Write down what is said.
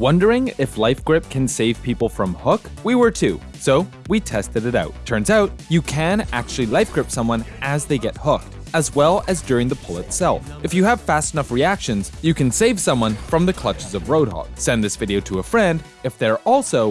Wondering if Life Grip can save people from hook? We were too, so we tested it out. Turns out, you can actually Life Grip someone as they get hooked as well as during the pull itself. If you have fast enough reactions, you can save someone from the clutches of Roadhog. Send this video to a friend if they're also